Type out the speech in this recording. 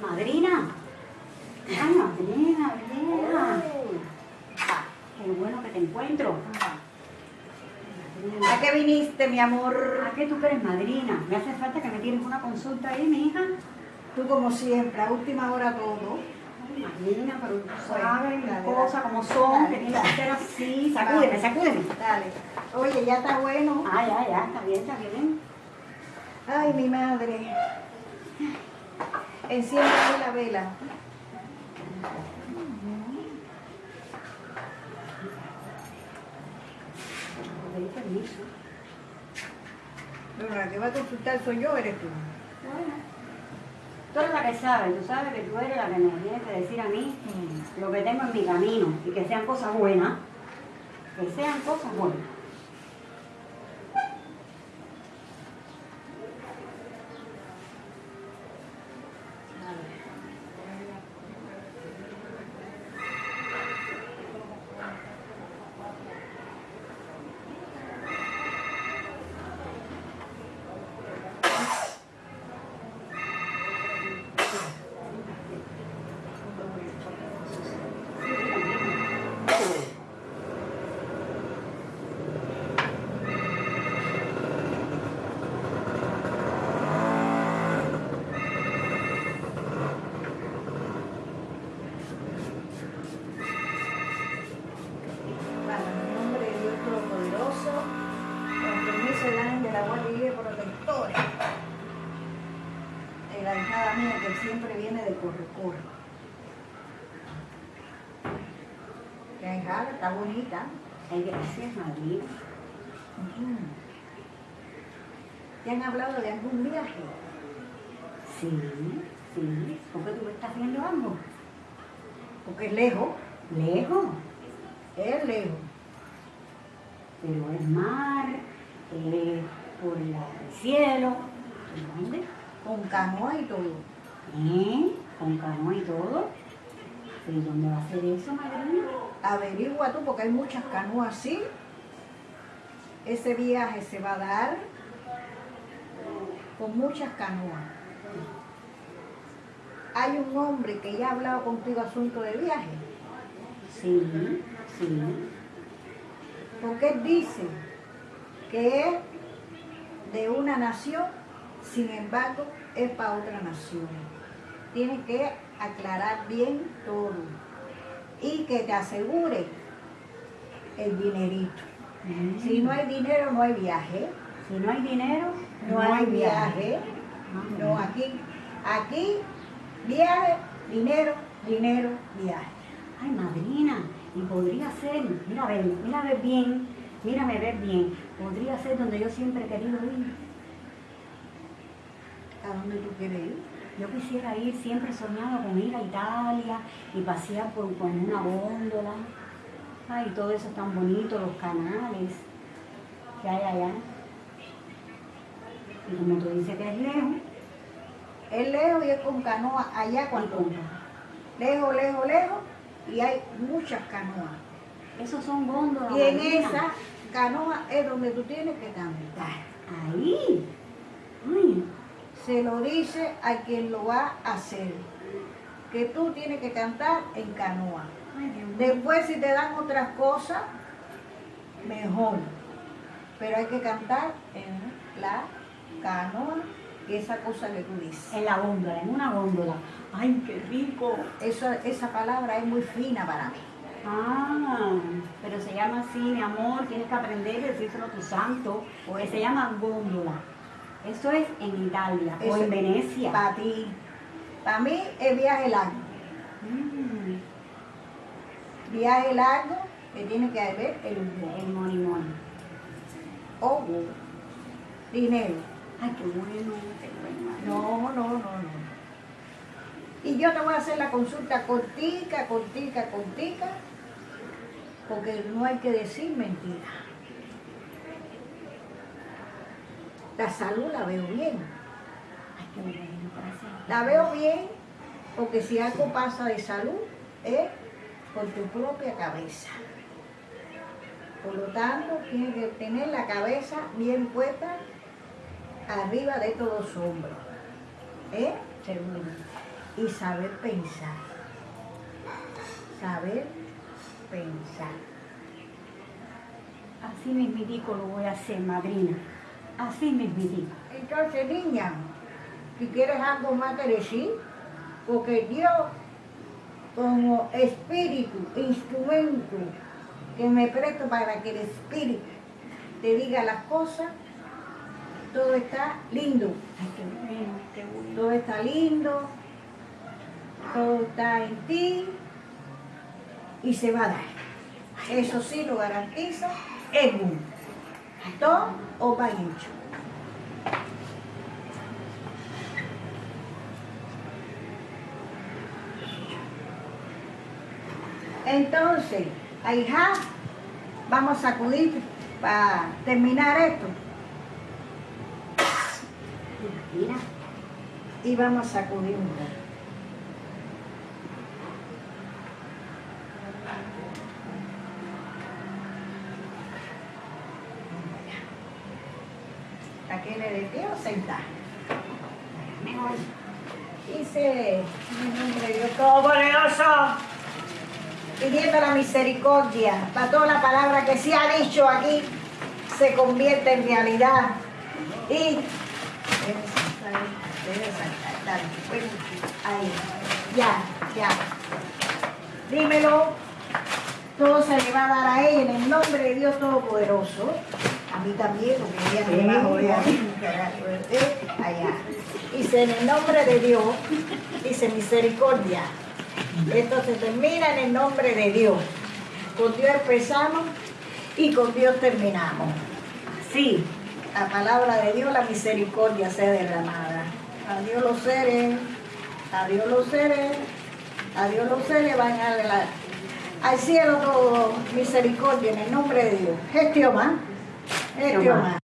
Madrina. Ay, madrina, vieja. Qué bueno que te encuentro. Madrina. ¿A qué viniste, mi amor? ¿A qué tú eres madrina? Me hace falta que me tienes una consulta ahí, mi hija. Tú como siempre, a última hora todo. Ay, madrina, pero tú sabes las cosas como son, Dale, que tienes que ser así. Sacúdeme, sacúdeme. Dale. Oye, ya está bueno. Ah, ya, ya, está bien, está bien. Ay, mi madre. Enciende la vela. Pero la que va a consultar soy yo, eres tú. Bueno. Tú eres la que sabe, tú sabes que tú eres la que me tienes que decir a mí lo que tengo en mi camino y que sean cosas buenas. Que sean cosas buenas. Que siempre viene de corre-corre. La hijada está bonita. Ay, gracias, madrina. Ujú. ¿Te han hablado de algún viaje? Sí, sí. ¿Por qué tú me estás viendo algo? Porque es lejos, Lejos, es lejos. pero es mar, es por el cielo. ¿Y ¿Dónde? Con canoa y todo. ¿Eh? Con canoa y todo. ¿Y dónde va a ser eso, madrina? Averigua tú, porque hay muchas canoas así. Ese viaje se va a dar con muchas canoas. Hay un hombre que ya ha hablado contigo asunto de viaje, Sí, sí. porque él dice que es de una nación, sin embargo, es para otra nación. Tienes que aclarar bien todo y que te asegure el dinerito. Si no hay dinero, no hay viaje. Si no hay dinero, No, hay viaje. No, aquí, aquí, viaje, dinero, dinero, viaje. Ay, madrina, y podría ser, mira a ver, mira a ver bien, mírame ver bien, podría ser donde yo siempre he querido ir. ¿A dónde tú quieres ir? Yo quisiera ir, siempre he soñado con ir a Italia y pasear por, con una góndola. Ay, todo eso es tan bonito, los canales que hay allá. Y como tú dices que es lejos, Es lejos y es con canoa allá cuando Lejos, lejos, lejos y hay muchas canoas. esos son góndolas. Y en esa canoa es donde tú tienes que cantar. Ahí. Ay, Se lo dice a quien lo va a hacer. Que tú tienes que cantar en canoa. Después si te dan otras cosas, mejor. Pero hay que cantar en la canoa, esa cosa que tú dices. En la góndola, en una góndola. Ay, qué rico. Esa, esa palabra es muy fina para mí. Ah, pero se llama así, mi amor, tienes que aprender a decírselo a tu santo, porque se llama góndola. Eso es en Italia o en Venecia. Para ti. Para mí es viaje largo. Mm, Viaje largo que tiene que haber el el money money. O dinero. Ay, qué bueno. No, no, no, no. Y yo te voy a hacer la consulta cortica, cortica, cortica, porque no hay que decir mentira. La salud la veo bien. Ay, qué bueno. La veo bien porque si algo pasa de salud es por tu propia cabeza. Por lo tanto, tienes que tener la cabeza bien puesta arriba de todos los hombros. ¿Eh? Y saber pensar. Saber pensar. Así mismitico lo voy a hacer, madrina. Así mismitico. Entonces, niña, si quieres algo más que decir, porque Dios, como espíritu, instrumento que me presto para que el espíritu te diga las cosas, todo está lindo. Ay, qué bueno, qué bueno. Todo está lindo, todo está en ti y se va a dar. Eso sí lo garantizo, es uno. Os va hecho. Entonces, ahija, vamos a acudir para terminar esto. Mira, y vamos a sacudir un poco. Aquí le deseo sentar. mejor. Dice, en el nombre de Dios Todopoderoso, pidiendo la misericordia para toda la palabra que se ha dicho aquí, se convierte en realidad. Y ahí, ya, ya. Dímelo, todo se le va a dar a ella en el nombre de Dios Todopoderoso. Mí también, porque ella me suerte, allá. Dice, en el nombre de Dios, dice misericordia. Esto se termina en el nombre de Dios. Con Dios empezamos y con Dios terminamos. Sí, la palabra de Dios, la misericordia sea derramada. Adiós los seres, adiós los seres, adiós los seres, van a la- al cielo todo, misericordia en el nombre de Dios. Es Jehová, Eh, 嘛